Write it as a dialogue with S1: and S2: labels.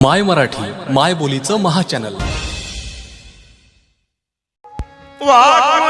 S1: माय मराठी माय बोलीचं महाचॅनल
S2: वाकून